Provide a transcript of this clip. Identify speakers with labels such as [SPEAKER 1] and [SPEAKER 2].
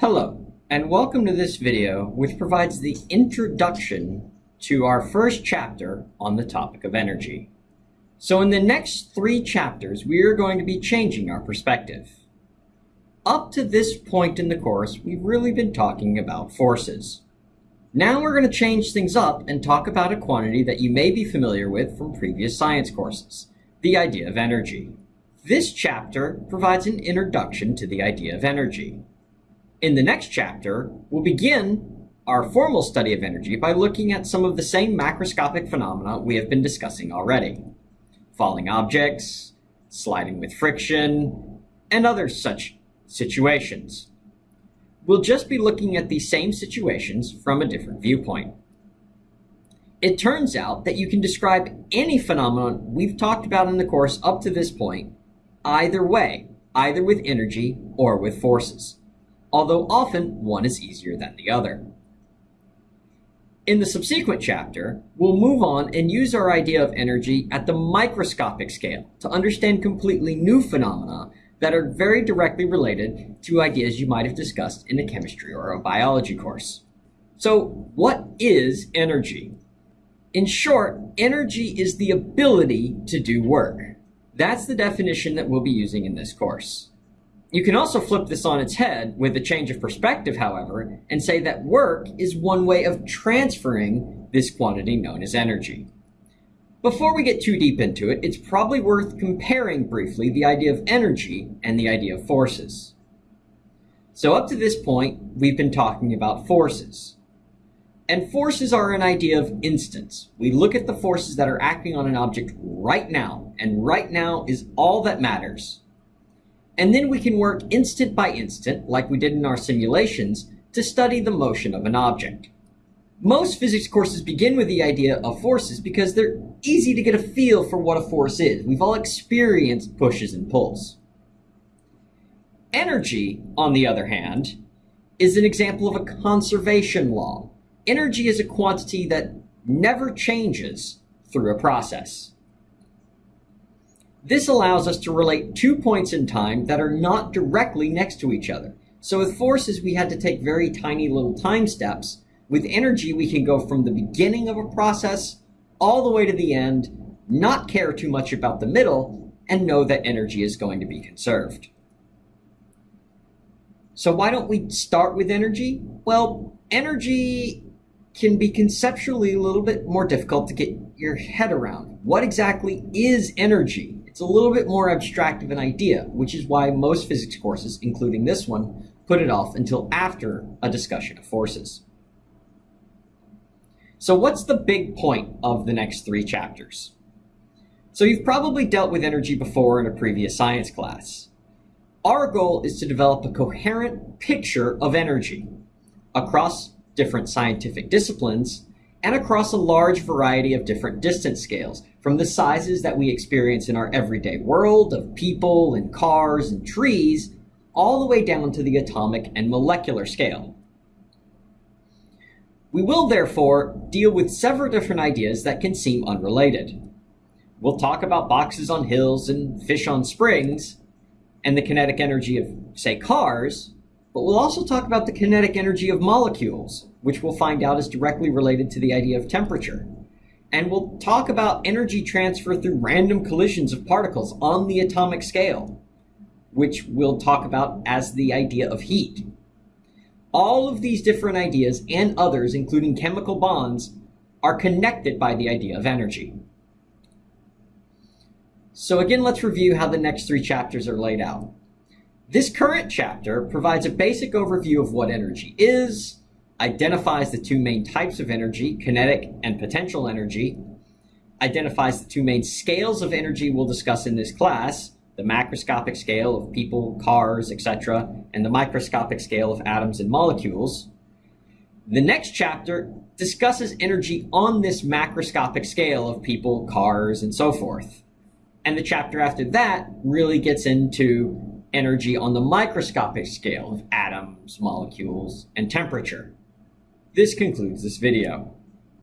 [SPEAKER 1] Hello, and welcome to this video which provides the introduction to our first chapter on the topic of energy. So in the next three chapters, we are going to be changing our perspective. Up to this point in the course, we've really been talking about forces. Now we're going to change things up and talk about a quantity that you may be familiar with from previous science courses, the idea of energy. This chapter provides an introduction to the idea of energy. In the next chapter, we'll begin our formal study of energy by looking at some of the same macroscopic phenomena we have been discussing already. Falling objects, sliding with friction, and other such situations. We'll just be looking at these same situations from a different viewpoint. It turns out that you can describe any phenomenon we've talked about in the course up to this point either way, either with energy or with forces although often one is easier than the other. In the subsequent chapter, we'll move on and use our idea of energy at the microscopic scale to understand completely new phenomena that are very directly related to ideas you might have discussed in a chemistry or a biology course. So what is energy? In short, energy is the ability to do work. That's the definition that we'll be using in this course. You can also flip this on its head with a change of perspective, however, and say that work is one way of transferring this quantity known as energy. Before we get too deep into it, it's probably worth comparing briefly the idea of energy and the idea of forces. So up to this point, we've been talking about forces. And forces are an idea of instants. We look at the forces that are acting on an object right now, and right now is all that matters. And then we can work instant by instant, like we did in our simulations, to study the motion of an object. Most physics courses begin with the idea of forces because they're easy to get a feel for what a force is. We've all experienced pushes and pulls. Energy, on the other hand, is an example of a conservation law. Energy is a quantity that never changes through a process. This allows us to relate two points in time that are not directly next to each other. So with forces, we had to take very tiny little time steps. With energy, we can go from the beginning of a process all the way to the end, not care too much about the middle, and know that energy is going to be conserved. So why don't we start with energy? Well, energy can be conceptually a little bit more difficult to get your head around. What exactly is energy? It's a little bit more abstract of an idea, which is why most physics courses, including this one, put it off until after a discussion of forces. So what's the big point of the next three chapters? So you've probably dealt with energy before in a previous science class. Our goal is to develop a coherent picture of energy across different scientific disciplines and across a large variety of different distance scales, from the sizes that we experience in our everyday world of people and cars and trees, all the way down to the atomic and molecular scale. We will therefore deal with several different ideas that can seem unrelated. We'll talk about boxes on hills and fish on springs, and the kinetic energy of, say, cars, but we'll also talk about the kinetic energy of molecules, which we'll find out is directly related to the idea of temperature. And we'll talk about energy transfer through random collisions of particles on the atomic scale, which we'll talk about as the idea of heat. All of these different ideas and others, including chemical bonds, are connected by the idea of energy. So again, let's review how the next three chapters are laid out. This current chapter provides a basic overview of what energy is, identifies the two main types of energy, kinetic and potential energy, identifies the two main scales of energy we'll discuss in this class, the macroscopic scale of people, cars, etc., and the microscopic scale of atoms and molecules. The next chapter discusses energy on this macroscopic scale of people, cars, and so forth. And the chapter after that really gets into energy on the microscopic scale of atoms, molecules, and temperature. This concludes this video.